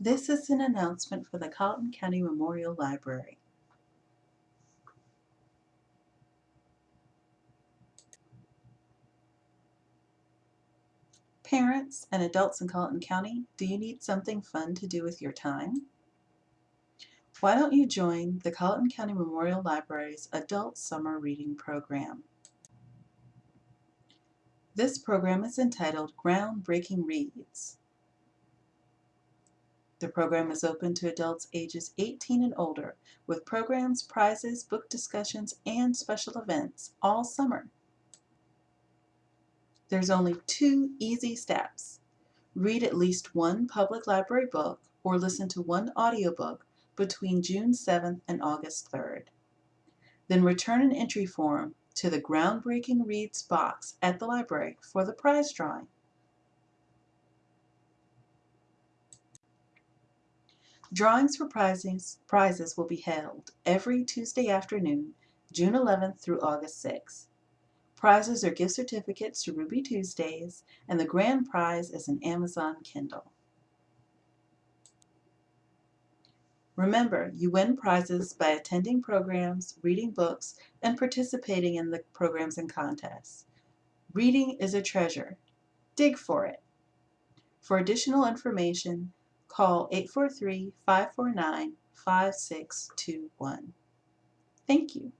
This is an announcement for the Colleton County Memorial Library. Parents and adults in Colleton County, do you need something fun to do with your time? Why don't you join the Colleton County Memorial Library's Adult Summer Reading Program? This program is entitled Groundbreaking Reads. The program is open to adults ages 18 and older with programs, prizes, book discussions, and special events all summer. There's only two easy steps. Read at least one public library book or listen to one audiobook between June 7th and August 3rd. Then return an entry form to the Groundbreaking Reads box at the library for the prize drawing. Drawings for prizes, prizes will be held every Tuesday afternoon, June 11th through August 6th. Prizes are gift certificates to Ruby Tuesdays, and the grand prize is an Amazon Kindle. Remember, you win prizes by attending programs, reading books, and participating in the programs and contests. Reading is a treasure. Dig for it. For additional information, call 843-549-5621. Thank you.